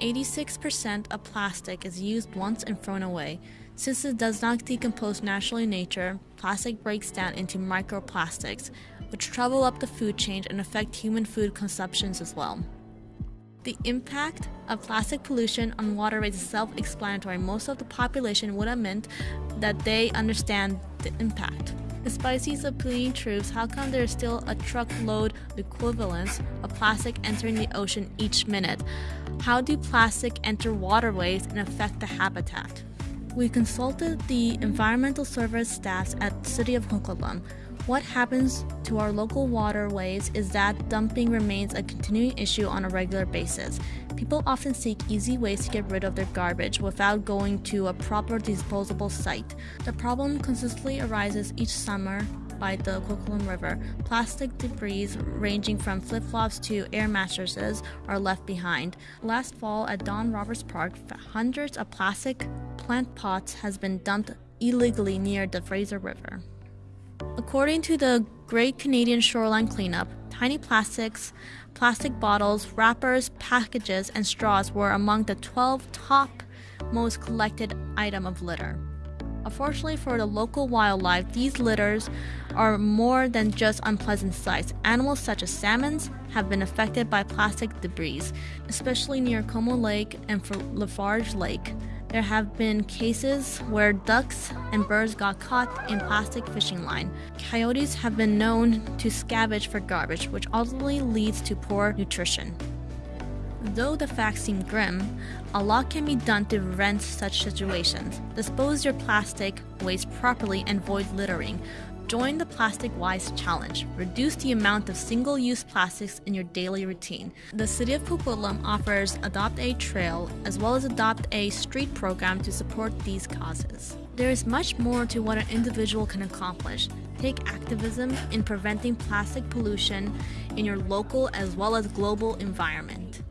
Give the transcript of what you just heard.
86% of plastic is used once and thrown away. Since it does not decompose naturally in nature, plastic breaks down into microplastics, which travel up the food chain and affect human food consumptions as well. The impact of plastic pollution on waterways is self-explanatory. Most of the population would admit that they understand the impact. Despite these appealing truths, how come there is still a truckload equivalence of plastic entering the ocean each minute? How do plastic enter waterways and affect the habitat? We consulted the environmental service staffs at the City of Coquitlam. What happens to our local waterways is that dumping remains a continuing issue on a regular basis. People often seek easy ways to get rid of their garbage without going to a proper disposable site. The problem consistently arises each summer by the Coquitlam River. Plastic debris ranging from flip-flops to air mattresses are left behind. Last fall at Don Roberts Park, hundreds of plastic plant pots has been dumped illegally near the Fraser River. According to the Great Canadian Shoreline Cleanup, tiny plastics, plastic bottles, wrappers, packages, and straws were among the 12 top most collected item of litter. Unfortunately for the local wildlife, these litters are more than just unpleasant sights. Animals such as salmons have been affected by plastic debris, especially near Como Lake and Lafarge Lake. There have been cases where ducks and birds got caught in plastic fishing line. Coyotes have been known to scavenge for garbage, which ultimately leads to poor nutrition. Though the facts seem grim, a lot can be done to prevent such situations. Dispose your plastic waste properly and avoid littering. Join the Plastic Wise Challenge. Reduce the amount of single-use plastics in your daily routine. The City of Coquitlam offers Adopt a Trail as well as Adopt a Street program to support these causes. There is much more to what an individual can accomplish. Take activism in preventing plastic pollution in your local as well as global environment.